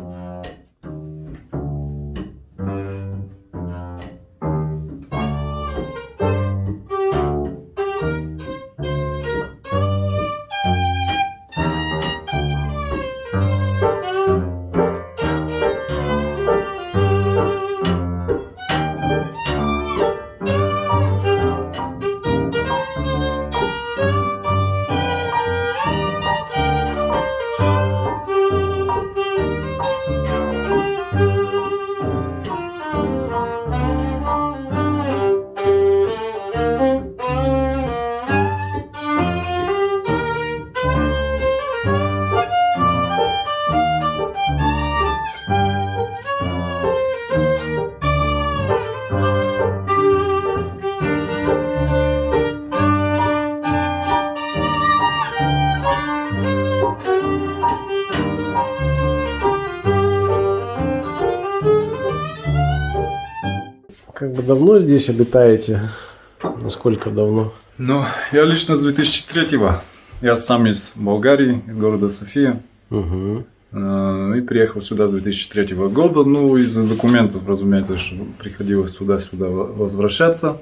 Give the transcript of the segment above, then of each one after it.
Música Как бы давно здесь обитаете? Насколько давно? Ну, я лично с 2003-го. Я сам из Болгарии, из города София. Угу. И приехал сюда с 2003 года. Ну, из-за документов, разумеется, что приходилось туда-сюда возвращаться,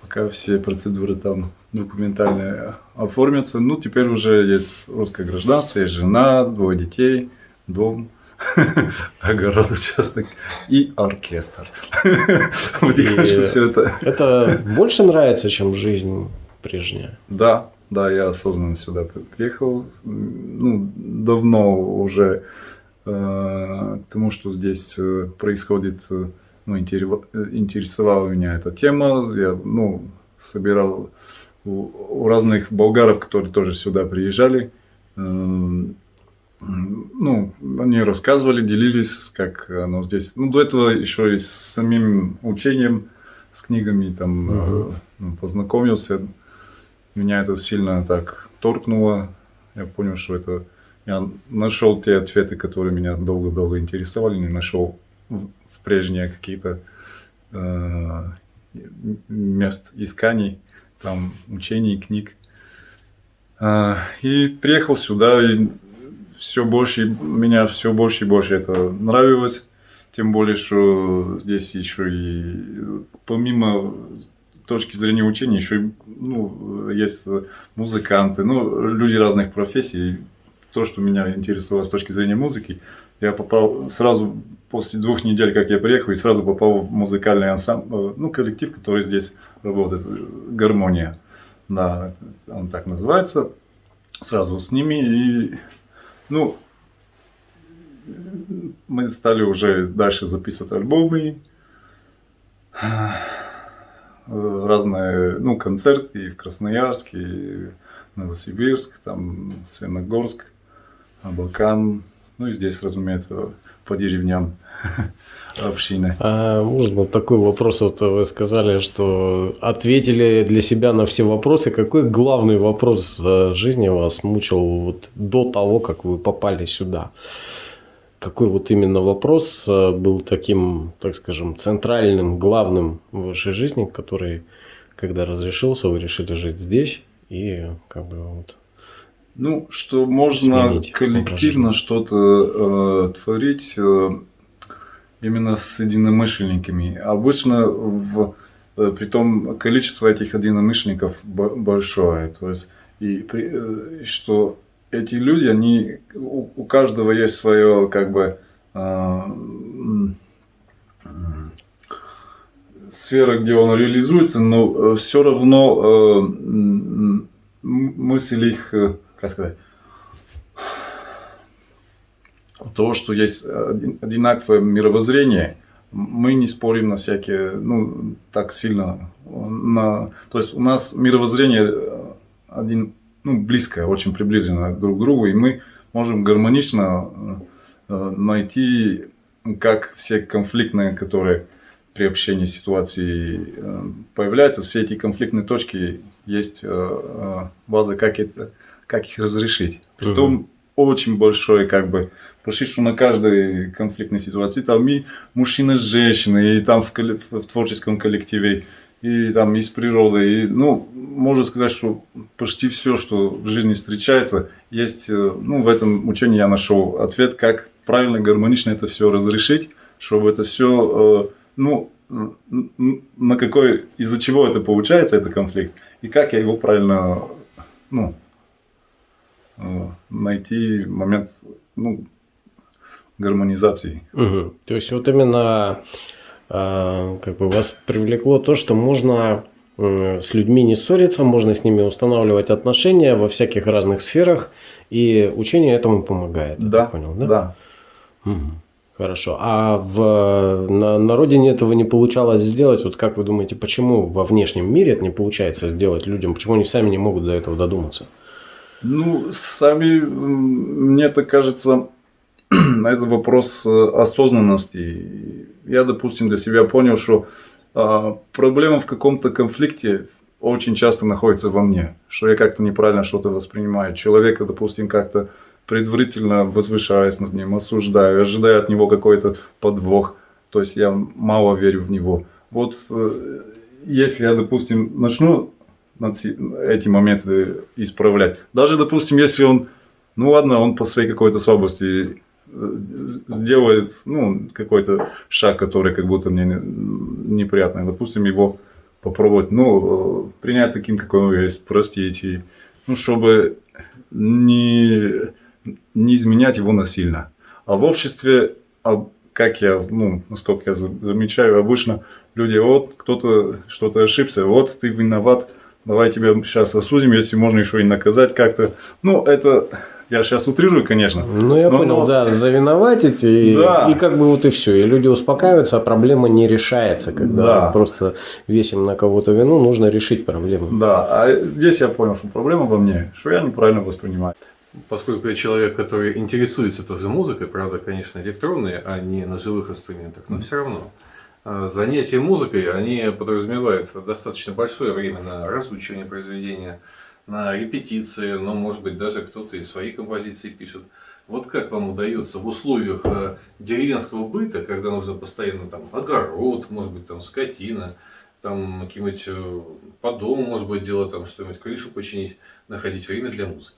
пока все процедуры там документальные оформятся. Ну, теперь уже есть русское гражданство, есть жена, двое детей, дом. огород, участок и оркестр. Потихонечку все это. Это больше нравится, чем жизнь прежняя? Да, да, я осознанно сюда приехал. Ну, давно уже э, к тому, что здесь э, происходит, э, ну, интересовала меня эта тема. Я, ну, собирал у, у разных болгаров, которые тоже сюда приезжали, ну, они рассказывали, делились, как оно здесь. Ну, до этого еще и с самим учением, с книгами там угу. э, познакомился. Меня это сильно так торкнуло. Я понял, что это... Я нашел те ответы, которые меня долго-долго интересовали, не нашел в, в прежние какие-то э, мест исканий, там учений, книг. Э, и приехал сюда, и все больше, меня все больше и больше это нравилось. Тем более, что здесь еще и помимо точки зрения учения, еще и, ну, есть музыканты, ну, люди разных профессий. То, что меня интересовало с точки зрения музыки, я попал сразу после двух недель, как я приехал, и сразу попал в музыкальный ансамбль, ну, коллектив, который здесь работает, гармония, да, он так называется. Сразу с ними и ну, мы стали уже дальше записывать альбомы, разные, ну, концерты и в Красноярске, и Новосибирск, там, Свиногорск, Абакан, ну и здесь, разумеется, по деревням общины. А можно такой вопрос? Вот вы сказали, что ответили для себя на все вопросы. Какой главный вопрос жизни вас мучил вот до того, как вы попали сюда? Какой вот именно вопрос э, был таким, так скажем, центральным, главным в вашей жизни, который, когда разрешился, вы решили жить здесь и как бы вот ну, что можно коллективно что-то э, творить э, именно с единомышленниками. Обычно в, э, при том количество этих единомышленников большое. То есть, и, при, э, что эти люди, они, у, у каждого есть свое, как бы, э, сфера, где он реализуется, но э, все равно э, мысль их э, как сказать, того, что есть одинаковое мировоззрение, мы не спорим на всякие, ну, так сильно. На, то есть у нас мировоззрение э, один, ну, близкое, очень приближено друг к другу, и мы можем гармонично э, найти, как все конфликтные, которые при общении ситуации э, появляются, все эти конфликтные точки есть база, как это как их разрешить. Притом угу. очень большое, как бы, почти что на каждой конфликтной ситуации, там и мужчина с женщиной, и там в, в творческом коллективе, и там из природы, и, ну, можно сказать, что почти все, что в жизни встречается, есть, э, ну, в этом учении я нашел ответ, как правильно, гармонично это все разрешить, чтобы это все, э, ну, на какой, из-за чего это получается, это конфликт, и как я его правильно, ну, найти момент, ну, гармонизации. Угу. То есть вот именно э, как бы вас привлекло то, что можно с людьми не ссориться, можно с ними устанавливать отношения во всяких разных сферах, и учение этому помогает. Да, понял, да? Да. Угу. Хорошо. А в, на, на родине этого не получалось сделать. Вот как вы думаете, почему во внешнем мире это не получается сделать людям? Почему они сами не могут до этого додуматься? Ну, сами, мне так кажется, на этот вопрос э, осознанности. Я, допустим, для себя понял, что а, проблема в каком-то конфликте очень часто находится во мне, что я как-то неправильно что-то воспринимаю. Человека, допустим, как-то предварительно возвышаюсь над ним, осуждаю, ожидаю от него какой-то подвох. То есть я мало верю в него. Вот э, если я, допустим, начну эти моменты исправлять, даже, допустим, если он, ну ладно, он по своей какой-то слабости сделает ну, какой-то шаг, который как будто мне неприятный. Допустим, его попробовать, ну, принять таким, какой он есть, простить, и, ну, чтобы не, не изменять его насильно. А в обществе, а как я, ну, насколько я замечаю, обычно люди, вот, кто-то что-то ошибся, вот, ты виноват, давай тебя сейчас осудим, если можно еще и наказать как-то. Ну, это я сейчас утрирую, конечно. Ну, я но, понял, но... да, завиноватить, и, да. и как бы вот и все. И люди успокаиваются, а проблема не решается. Когда да. просто весим на кого-то вину, нужно решить проблему. Да, а здесь я понял, что проблема во мне, что я неправильно воспринимаю. Поскольку я человек, который интересуется тоже музыкой, правда, конечно, электронной, а не на живых инструментах, но все равно. А, занятия музыкой, они подразумевают достаточно большое время на разучивание произведения, на репетиции, но может быть даже кто-то и свои композиции пишет. Вот как вам удается в условиях э, деревенского быта, когда нужно постоянно там огород, может быть там скотина, там какие-нибудь э, по дому, может быть, дело там что-нибудь, крышу починить, находить время для музыки?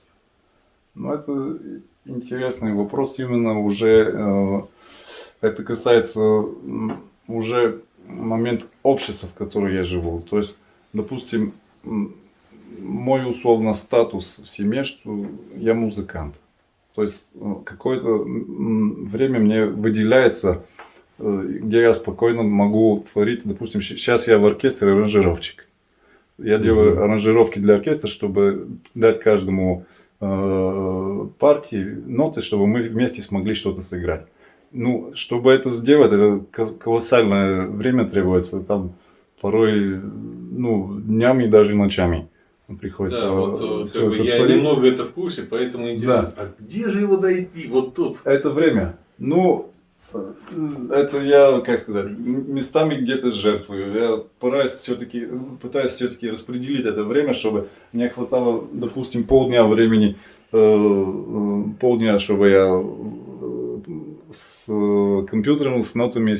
Ну, это интересный вопрос именно уже, э, это касается уже момент общества, в котором я живу. То есть, допустим, мой условно статус в семье, что я музыкант. То есть ну, какое-то время мне выделяется, э, где я спокойно могу творить. Допустим, сейчас я в оркестре аранжировщик. Я делаю mm-hmm. аранжировки для оркестра, чтобы дать каждому э, партии ноты, чтобы мы вместе смогли что-то сыграть. Ну, чтобы это сделать, это колоссальное время требуется. Там порой ну, днями и даже ночами приходится. Да, вот э, как бы я немного это в курсе, поэтому интересно, да. а где же его дойти? Вот тут. Это время. Ну, э, это я, как сказать, местами где-то жертвую. Я пытаюсь все-таки пытаюсь все-таки распределить это время, чтобы мне хватало, допустим, полдня времени, э, полдня, чтобы я с компьютером, с нотами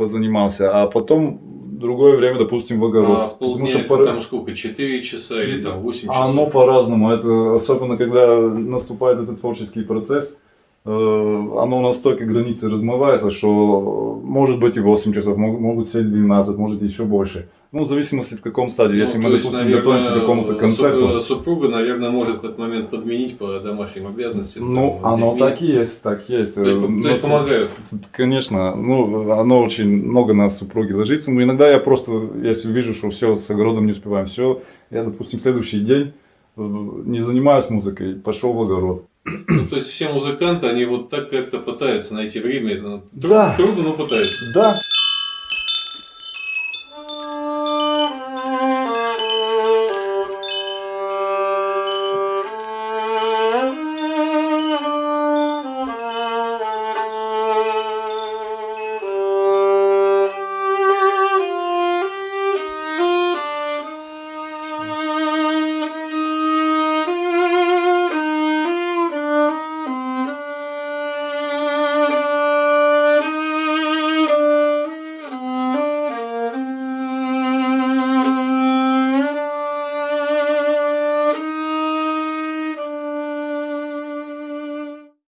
позанимался, а потом другое время, допустим, в огород. А полдня что это пора... там сколько, 4 часа или там 8 часов? Оно по-разному, это особенно когда наступает этот творческий процесс, э, оно настолько границы размывается, что может быть и 8 часов, могут сидеть 12, может еще больше. Ну, в зависимости в каком стадии. Ну, Если мы, допустим, наверное, готовимся к какому-то концерту. Супруга, наверное, может в этот момент подменить по домашним обязанностям. Ну, там, оно так и есть, так и есть. То есть, то есть помогают? Конечно. Ну, оно очень много на супруги ложится. Но иногда я просто, если вижу, что все с огородом не успеваем, все, я, допустим, следующий день э, не занимаюсь музыкой, пошел в огород. Ну, то есть все музыканты, они вот так как-то пытаются найти время. Ну, да. Трудно, но пытаются. Да.